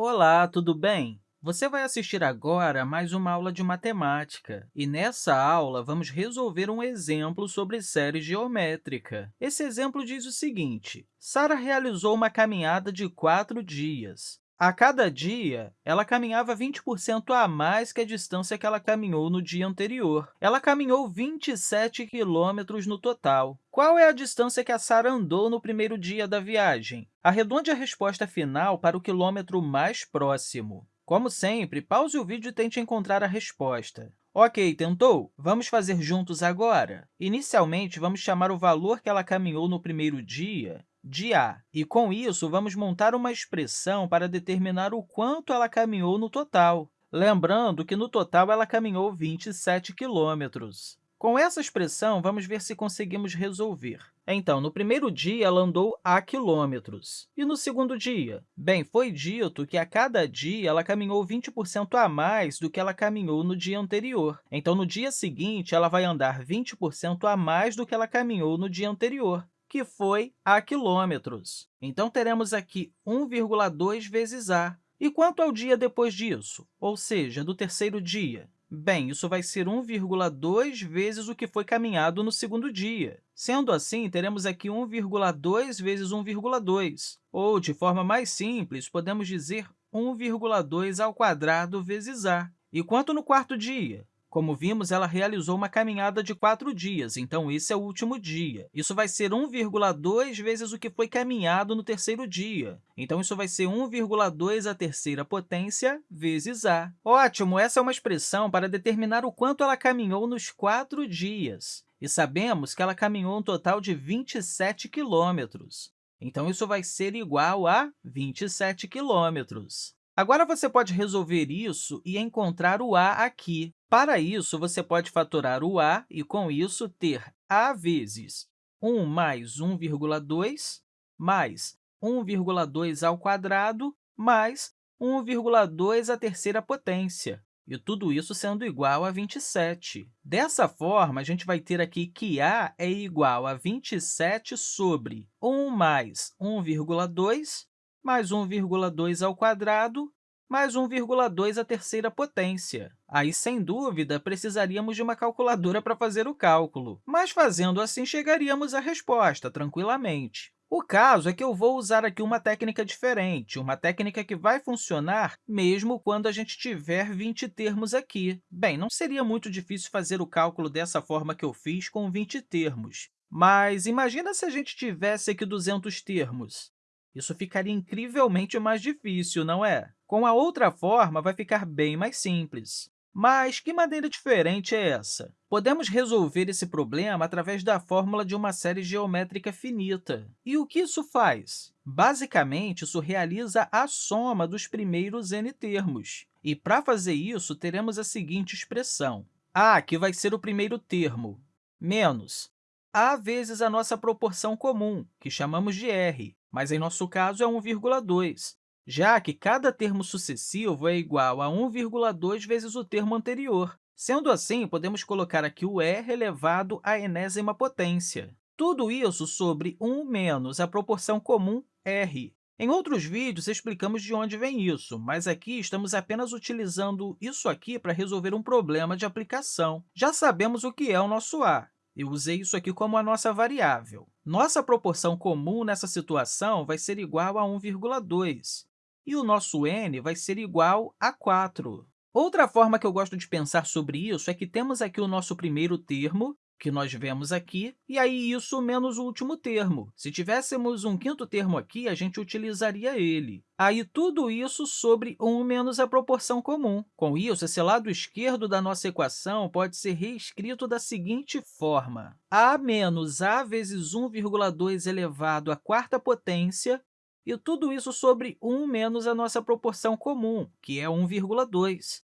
Olá, tudo bem? Você vai assistir agora a mais uma aula de matemática, e nessa aula vamos resolver um exemplo sobre série geométrica. Esse exemplo diz o seguinte, Sara realizou uma caminhada de quatro dias. A cada dia, ela caminhava 20% a mais que a distância que ela caminhou no dia anterior. Ela caminhou 27 quilômetros no total. Qual é a distância que a Sara andou no primeiro dia da viagem? Arredonde a resposta final para o quilômetro mais próximo. Como sempre, pause o vídeo e tente encontrar a resposta. Ok, tentou? Vamos fazer juntos agora. Inicialmente, vamos chamar o valor que ela caminhou no primeiro dia de a. E, com isso, vamos montar uma expressão para determinar o quanto ela caminhou no total. Lembrando que, no total, ela caminhou 27 quilômetros. Com essa expressão, vamos ver se conseguimos resolver. Então, no primeiro dia, ela andou a quilômetros. E no segundo dia? Bem, foi dito que a cada dia ela caminhou 20% a mais do que ela caminhou no dia anterior. Então, no dia seguinte, ela vai andar 20% a mais do que ela caminhou no dia anterior que foi a quilômetros. Então, teremos aqui 1,2 vezes a. E quanto ao dia depois disso, ou seja, do terceiro dia? Bem, isso vai ser 1,2 vezes o que foi caminhado no segundo dia. Sendo assim, teremos aqui 1,2 vezes 1,2, ou, de forma mais simples, podemos dizer 1,2 ao quadrado vezes a. E quanto no quarto dia? Como vimos, ela realizou uma caminhada de quatro dias, então esse é o último dia. Isso vai ser 1,2 vezes o que foi caminhado no terceiro dia. Então, isso vai ser 1,2 à terceira potência vezes a. Ótimo! Essa é uma expressão para determinar o quanto ela caminhou nos quatro dias. E sabemos que ela caminhou um total de 27 quilômetros. Então, isso vai ser igual a 27 quilômetros. Agora, você pode resolver isso e encontrar o a aqui. Para isso, você pode fatorar o a e, com isso, ter a vezes 1 mais 1,2 mais 1,2 ao quadrado mais 1,2 à terceira potência, e tudo isso sendo igual a 27. Dessa forma, a gente vai ter aqui que a é igual a 27 sobre 1 mais 1,2 mais 1,2 ao quadrado mais 1,2 à terceira potência. Aí, sem dúvida, precisaríamos de uma calculadora para fazer o cálculo, mas fazendo assim chegaríamos à resposta tranquilamente. O caso é que eu vou usar aqui uma técnica diferente, uma técnica que vai funcionar mesmo quando a gente tiver 20 termos aqui. Bem, não seria muito difícil fazer o cálculo dessa forma que eu fiz com 20 termos, mas imagina se a gente tivesse aqui 200 termos. Isso ficaria incrivelmente mais difícil, não é? Com a outra forma, vai ficar bem mais simples. Mas que maneira diferente é essa? Podemos resolver esse problema através da fórmula de uma série geométrica finita. E o que isso faz? Basicamente, isso realiza a soma dos primeiros n termos. E, para fazer isso, teremos a seguinte expressão. a, que vai ser o primeiro termo, menos a vezes a nossa proporção comum, que chamamos de r, mas em nosso caso é 1,2, já que cada termo sucessivo é igual a 1,2 vezes o termo anterior. Sendo assim, podemos colocar aqui o r elevado à enésima potência. Tudo isso sobre 1 menos a proporção comum r. Em outros vídeos, explicamos de onde vem isso, mas aqui estamos apenas utilizando isso aqui para resolver um problema de aplicação. Já sabemos o que é o nosso a, eu usei isso aqui como a nossa variável. Nossa proporção comum nessa situação vai ser igual a 1,2, e o nosso n vai ser igual a 4. Outra forma que eu gosto de pensar sobre isso é que temos aqui o nosso primeiro termo, que nós vemos aqui, e aí isso menos o último termo. Se tivéssemos um quinto termo aqui, a gente utilizaria ele. Aí, tudo isso sobre 1 menos a proporção comum. Com isso, esse lado esquerdo da nossa equação pode ser reescrito da seguinte forma. a menos a vezes 1,2 elevado à quarta potência, e tudo isso sobre 1 menos a nossa proporção comum, que é 1,2.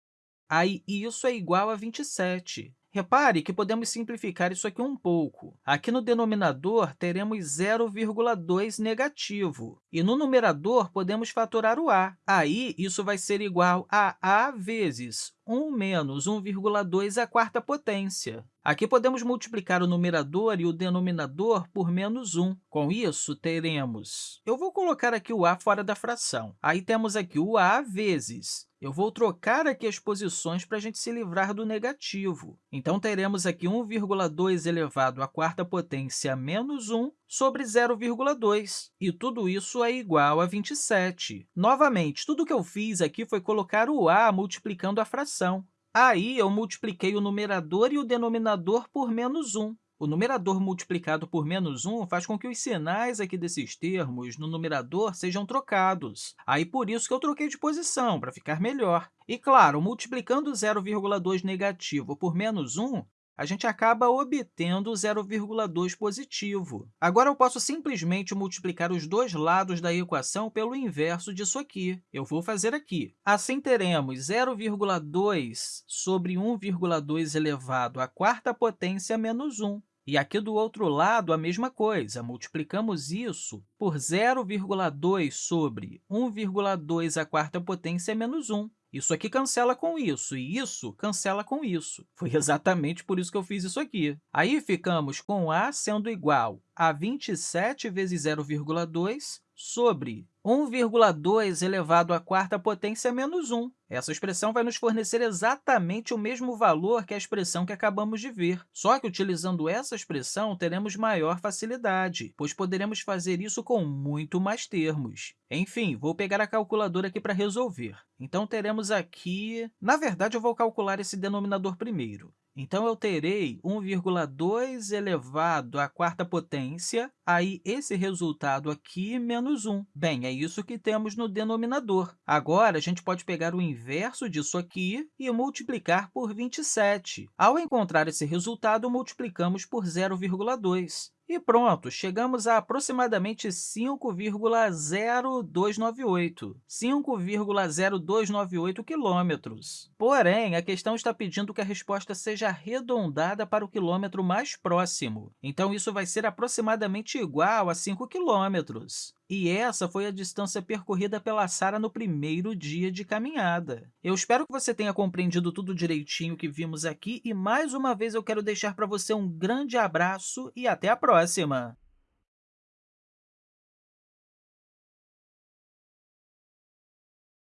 Aí, isso é igual a 27. Repare que podemos simplificar isso aqui um pouco. Aqui no denominador, teremos 0,2 negativo, E no numerador, podemos fatorar o a. Aí, isso vai ser igual a a vezes 1 menos 1,2 à quarta potência. Aqui podemos multiplicar o numerador e o denominador por menos 1. Com isso, teremos... Eu vou colocar aqui o a fora da fração. Aí temos aqui o a vezes eu vou trocar aqui as posições para a gente se livrar do negativo. Então, teremos aqui 1,2 elevado à quarta potência menos 1 sobre 0,2, e tudo isso é igual a 27. Novamente, tudo que eu fiz aqui foi colocar o a multiplicando a fração. Aí, eu multipliquei o numerador e o denominador por menos 1. O numerador multiplicado por menos 1 faz com que os sinais aqui desses termos no numerador sejam trocados. Aí, por isso que eu troquei de posição, para ficar melhor. E, claro, multiplicando 0,2 negativo por menos 1, a gente acaba obtendo 0,2 positivo. Agora, eu posso simplesmente multiplicar os dois lados da equação pelo inverso disso aqui. Eu vou fazer aqui. Assim, teremos 0,2 sobre 1,2 elevado à quarta potência menos 1. E aqui do outro lado, a mesma coisa, multiplicamos isso por 0,2 sobre 1,2 à quarta potência menos 1. Isso aqui cancela com isso, e isso cancela com isso. Foi exatamente por isso que eu fiz isso aqui. Aí, ficamos com a sendo igual a 27 vezes 0,2 sobre 1,2 elevado à quarta potência menos 1. Essa expressão vai nos fornecer exatamente o mesmo valor que a expressão que acabamos de ver. Só que, utilizando essa expressão, teremos maior facilidade, pois poderemos fazer isso com muito mais termos. Enfim, vou pegar a calculadora aqui para resolver. Então, teremos aqui... Na verdade, eu vou calcular esse denominador primeiro. Então, eu terei 1,2 elevado à quarta potência, aí esse resultado aqui menos 1. Bem, é isso que temos no denominador. Agora, a gente pode pegar o inverso disso aqui e multiplicar por 27. Ao encontrar esse resultado, multiplicamos por 0,2. E pronto, chegamos a aproximadamente 5,0298, 5,0298 quilômetros. Porém, a questão está pedindo que a resposta seja arredondada para o quilômetro mais próximo. Então, isso vai ser aproximadamente igual a 5 quilômetros. E essa foi a distância percorrida pela Sara no primeiro dia de caminhada. Eu espero que você tenha compreendido tudo direitinho que vimos aqui e, mais uma vez, eu quero deixar para você um grande abraço e até a próxima!